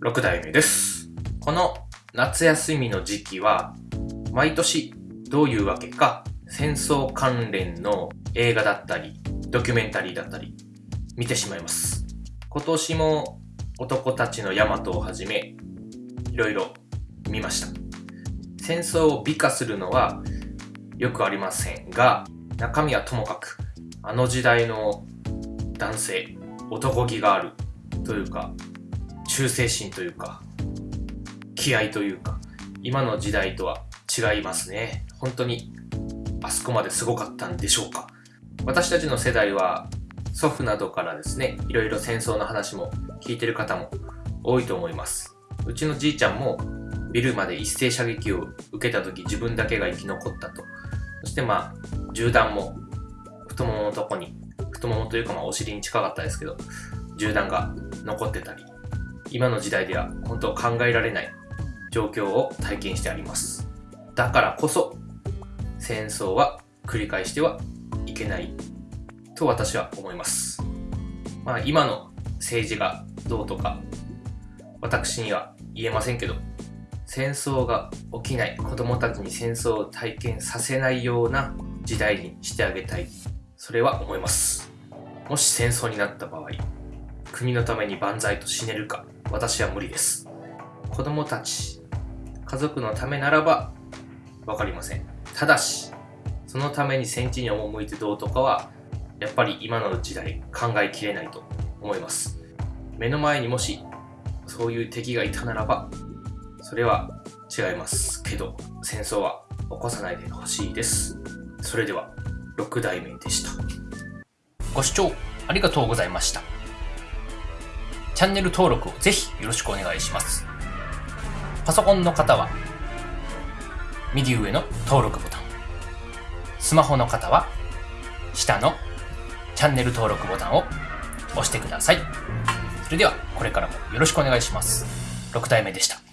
6代目です。この夏休みの時期は、毎年どういうわけか、戦争関連の映画だったり、ドキュメンタリーだったり、見てしまいます。今年も男たちのヤマトをはじめ、いろいろ見ました。戦争を美化するのはよくありませんが、中身はともかく、あの時代の男性、男気があるというか、忠誠心というか、気合というか、今の時代とは違いますね。本当に、あそこまですごかったんでしょうか。私たちの世代は、祖父などからですね、いろいろ戦争の話も聞いてる方も多いと思います。うちのじいちゃんも、ビルまで一斉射撃を受けた時自分だけが生き残ったと。そしてまあ、銃弾も太もものとこに、太ももというかまあお尻に近かったですけど、銃弾が残ってたり、今の時代では本当考えられない状況を体験してあります。だからこそ、戦争は繰り返してはいけないと私は思います。まあ今の政治がどうとか、私には言えませんけど、戦争が起きない、子供たちに戦争を体験させないような時代にしてあげたい。それは思います。もし戦争になった場合、国のために万歳と死ねるか、私は無理です。子供たち、家族のためならば、わかりません。ただし、そのために戦地に赴いてどうとかは、やっぱり今の時代考えきれないと思います。目の前にもし、そういう敵がいたならば、それは違いますけど、戦争は起こさないでほしいです。それでは、6代目でした。ご視聴ありがとうございました。チャンネル登録をぜひよろしくお願いします。パソコンの方は、右上の登録ボタン。スマホの方は、下のチャンネル登録ボタンを押してください。それでは、これからもよろしくお願いします。6体目でした。